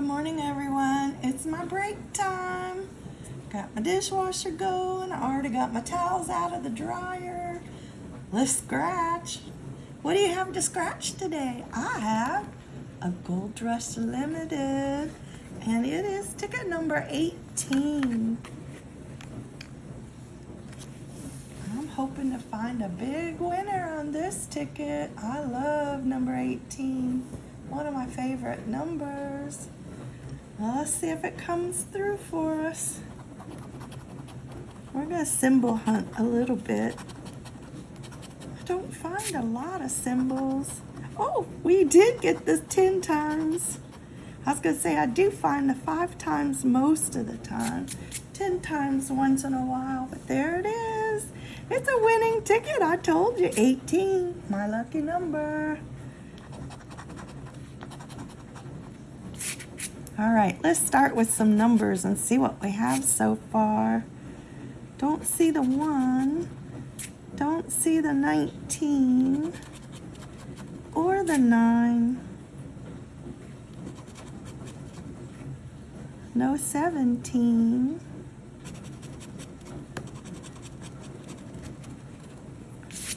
morning, everyone. It's my break time. Got my dishwasher going. I already got my towels out of the dryer. Let's scratch. What do you have to scratch today? I have a Gold Rush Limited, and it is ticket number 18. I'm hoping to find a big winner on this ticket. I love number 18 one of my favorite numbers. Let's see if it comes through for us. We're going to symbol hunt a little bit. I don't find a lot of symbols. Oh, we did get this 10 times. I was going to say I do find the five times most of the time. 10 times once in a while, but there it is. It's a winning ticket. I told you, 18, my lucky number. All right, let's start with some numbers and see what we have so far. Don't see the one, don't see the 19 or the nine. No 17.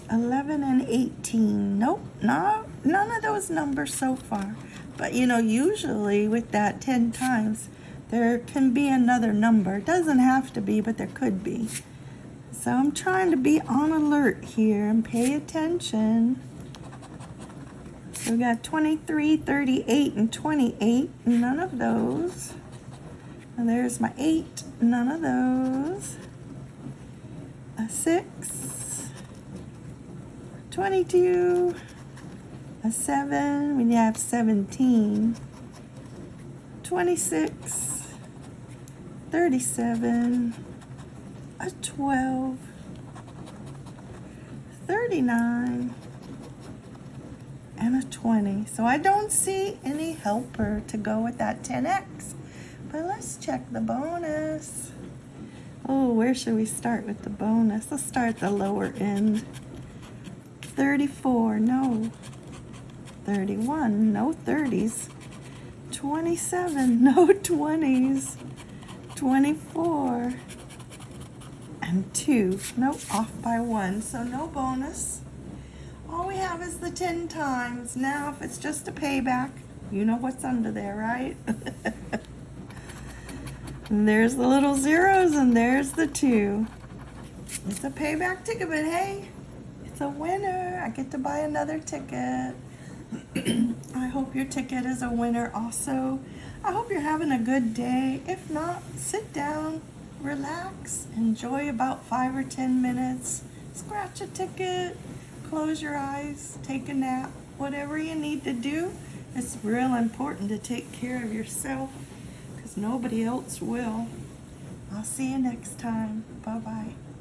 Eleven and eighteen. Nope, no, none of those numbers so far. But you know, usually with that 10 times, there can be another number. It doesn't have to be, but there could be. So I'm trying to be on alert here and pay attention. So we got 23, 38, and 28. None of those. And there's my 8. None of those. A 6. 22 a 7, we have 17, 26, 37, a 12, 39, and a 20. So I don't see any helper to go with that 10x. But let's check the bonus. Oh, where should we start with the bonus? Let's start at the lower end. 34, no. 31, no 30s. 27, no 20s. 24, and 2, no off by 1, so no bonus. All we have is the 10 times. Now, if it's just a payback, you know what's under there, right? and there's the little zeros, and there's the 2. It's a payback ticket, but hey, it's a winner. I get to buy another ticket. I hope your ticket is a winner also. I hope you're having a good day. If not, sit down, relax, enjoy about five or 10 minutes, scratch a ticket, close your eyes, take a nap, whatever you need to do. It's real important to take care of yourself because nobody else will. I'll see you next time. Bye-bye.